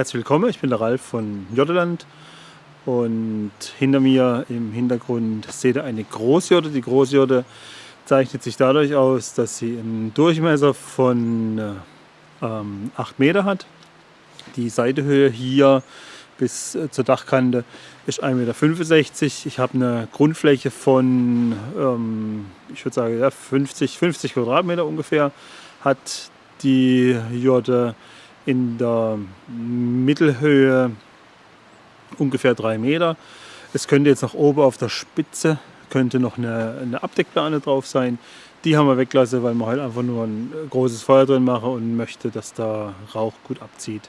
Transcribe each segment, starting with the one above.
Herzlich willkommen, ich bin der Ralf von Jotteland und hinter mir im Hintergrund seht ihr eine Großjotte. Die Großjotte zeichnet sich dadurch aus, dass sie einen Durchmesser von ähm, 8 Meter hat. Die Seitehöhe hier bis äh, zur Dachkante ist 1,65 Meter. Ich habe eine Grundfläche von, ähm, ich würde sagen, ja, 50, 50 Quadratmeter ungefähr. Hat die Jotte in der Mittelhöhe ungefähr 3 Meter. Es könnte jetzt nach oben auf der Spitze könnte noch eine, eine Abdeckplane drauf sein. Die haben wir weggelassen, weil wir halt einfach nur ein großes Feuer drin machen und möchte, dass der Rauch gut abzieht.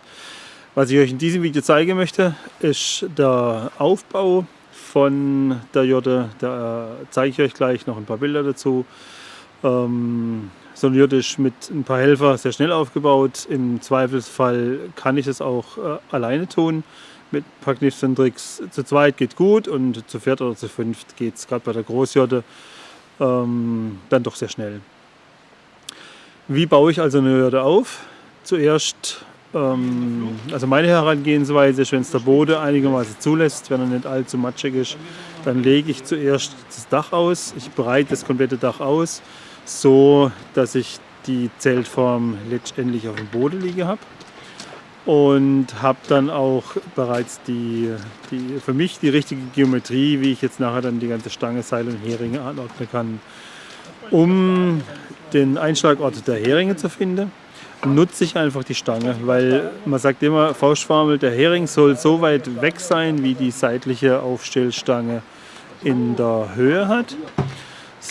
Was ich euch in diesem Video zeigen möchte, ist der Aufbau von der Jotte. Da zeige ich euch gleich noch ein paar Bilder dazu. Ähm, so eine Jotte ist mit ein paar Helfer sehr schnell aufgebaut. Im Zweifelsfall kann ich es auch äh, alleine tun. Mit ein paar Kniffs und Tricks. Zu zweit geht gut und zu viert oder zu fünft geht es gerade bei der Großjotte ähm, dann doch sehr schnell. Wie baue ich also eine Jotte auf? Zuerst, ähm, also meine Herangehensweise ist, wenn es der Boden einigermaßen zulässt, wenn er nicht allzu matschig ist, dann lege ich zuerst das Dach aus. Ich bereite das komplette Dach aus so, dass ich die Zeltform letztendlich auf dem Boden liegen habe und habe dann auch bereits die, die, für mich die richtige Geometrie, wie ich jetzt nachher dann die ganze Stange, Seil und Heringe anordnen kann. Um den Einschlagort der Heringe zu finden, nutze ich einfach die Stange, weil man sagt immer, Faustformel, der Hering soll so weit weg sein, wie die seitliche Aufstellstange in der Höhe hat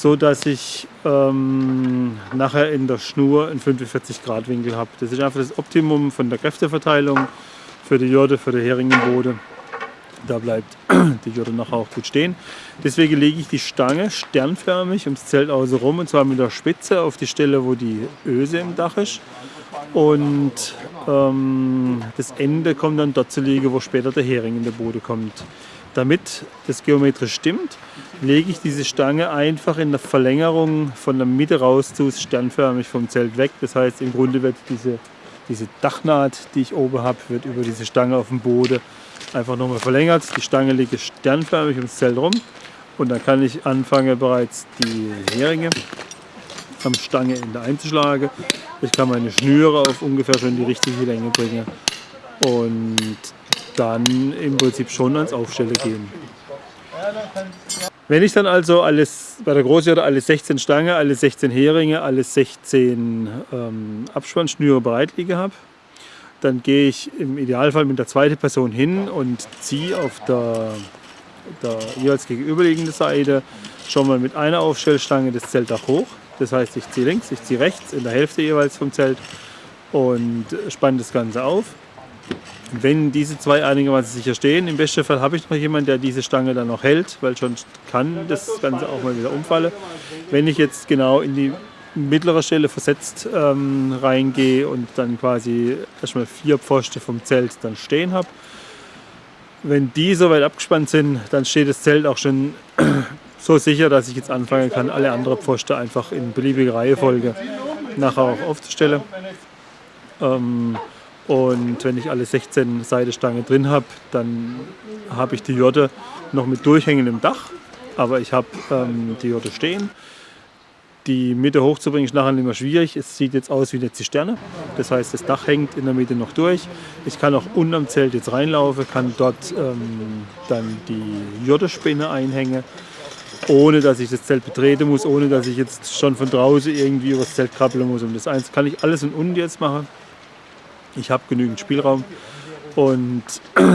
so dass ich ähm, nachher in der Schnur einen 45 Grad Winkel habe. Das ist einfach das Optimum von der Kräfteverteilung für die Jode, für den Hering im Boden. Da bleibt die Jode nachher auch gut stehen. Deswegen lege ich die Stange sternförmig ums Zelt außen rum und zwar mit der Spitze auf die Stelle, wo die Öse im Dach ist. Und ähm, das Ende kommt dann dort zu liegen, wo später der Hering in den Boden kommt. Damit das geometrisch stimmt, lege ich diese Stange einfach in der Verlängerung von der Mitte raus zu sternförmig vom Zelt weg. Das heißt, im Grunde wird diese, diese Dachnaht, die ich oben habe, wird über diese Stange auf dem Boden einfach nochmal verlängert. Die Stange liegt sternförmig ums Zelt rum und dann kann ich anfangen bereits die Heringe am Stangeende einzuschlagen. Ich kann meine Schnüre auf ungefähr schon die richtige Länge bringen und dann im Prinzip schon ans Aufstellen gehen. Wenn ich dann also alles bei der Großjotte alle 16 Stange, alle 16 Heringe, alle 16 ähm, Abspannschnüre bereit liegen habe, dann gehe ich im Idealfall mit der zweiten Person hin und ziehe auf der, der jeweils gegenüberliegenden Seite schon mal mit einer Aufstellstange das Zeltdach hoch. Das heißt, ich ziehe links, ich ziehe rechts, in der Hälfte jeweils vom Zelt und spanne das Ganze auf. Wenn diese zwei einigermaßen sicher stehen, im besten Fall habe ich noch jemanden, der diese Stange dann noch hält, weil sonst kann das Ganze auch mal wieder umfallen. Wenn ich jetzt genau in die mittlere Stelle versetzt ähm, reingehe und dann quasi erstmal vier Pfosten vom Zelt dann stehen habe, wenn die soweit abgespannt sind, dann steht das Zelt auch schon so sicher, dass ich jetzt anfangen kann, alle anderen Pfosten einfach in beliebiger Reihenfolge nachher auch aufzustellen. Ähm, und wenn ich alle 16 Seidestangen drin habe, dann habe ich die Jotte noch mit durchhängendem Dach. Aber ich habe ähm, die Jotte stehen. Die Mitte hochzubringen ist nachher nicht mehr schwierig. Es sieht jetzt aus wie eine Zisterne. Das heißt, das Dach hängt in der Mitte noch durch. Ich kann auch unterm Zelt jetzt reinlaufen, kann dort ähm, dann die Jottespinne einhängen, ohne dass ich das Zelt betreten muss, ohne dass ich jetzt schon von draußen irgendwie über das Zelt krabbeln muss. Und das eins kann ich alles in unten jetzt machen. Ich habe genügend Spielraum und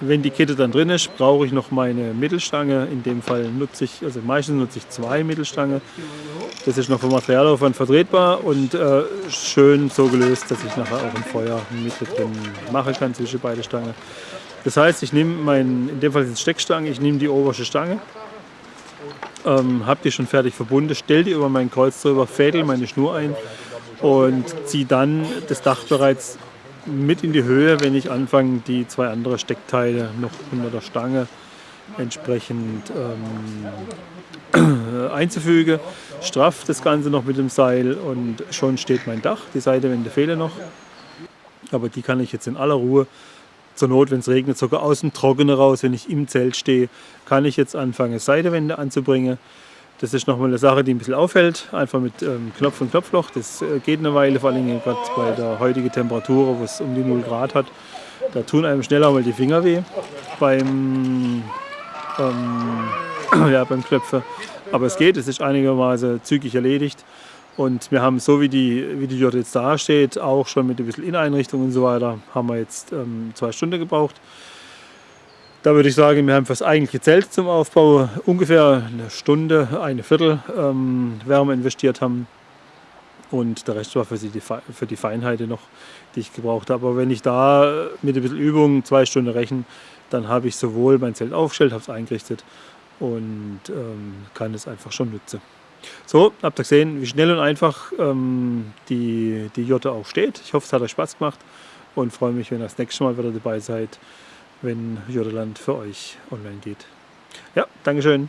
wenn die Kette dann drin ist, brauche ich noch meine Mittelstange. In dem Fall nutze ich, also meistens nutze ich zwei Mittelstange. Das ist noch vom Materialaufwand vertretbar und äh, schön so gelöst, dass ich nachher auch ein Feuer mit drin machen kann zwischen beide Stangen. Das heißt, ich nehme mein, in dem Fall sind es Steckstange, ich nehme die oberste Stange, ähm, habe die schon fertig verbunden, stelle die über meinen Kreuz drüber, fädel meine Schnur ein und ziehe dann das Dach bereits mit in die Höhe, wenn ich anfange, die zwei anderen Steckteile noch unter der Stange entsprechend ähm, einzufügen. Straff das Ganze noch mit dem Seil und schon steht mein Dach. Die Seitewände fehlen noch. Aber die kann ich jetzt in aller Ruhe, zur Not, wenn es regnet, sogar aus dem Trockenen raus, wenn ich im Zelt stehe, kann ich jetzt anfangen, Seitewände anzubringen. Das ist nochmal eine Sache, die ein bisschen auffällt, einfach mit ähm, Knopf und Knopfloch. Das äh, geht eine Weile, vor allem gerade bei der heutigen Temperatur, wo es um die 0 Grad hat. Da tun einem schneller mal die Finger weh beim, ähm, ja, beim Knöpfe. Aber es geht, es ist einigermaßen zügig erledigt. Und wir haben so wie die, wie die Jurte jetzt da steht, auch schon mit ein bisschen Inneneinrichtung und so weiter, haben wir jetzt ähm, zwei Stunden gebraucht. Da würde ich sagen, wir haben für das eigentliche Zelt zum Aufbau ungefähr eine Stunde, eine Viertel ähm, Wärme investiert haben. Und der Rest war für die, für die Feinheiten noch, die ich gebraucht habe. Aber wenn ich da mit ein bisschen Übung zwei Stunden rechne, dann habe ich sowohl mein Zelt aufgestellt, habe es eingerichtet und ähm, kann es einfach schon nutzen. So, habt ihr gesehen, wie schnell und einfach ähm, die, die Jotte auch steht. Ich hoffe, es hat euch Spaß gemacht und freue mich, wenn ihr das nächste Mal wieder dabei seid, wenn Jotteland für euch online geht. Ja, Dankeschön.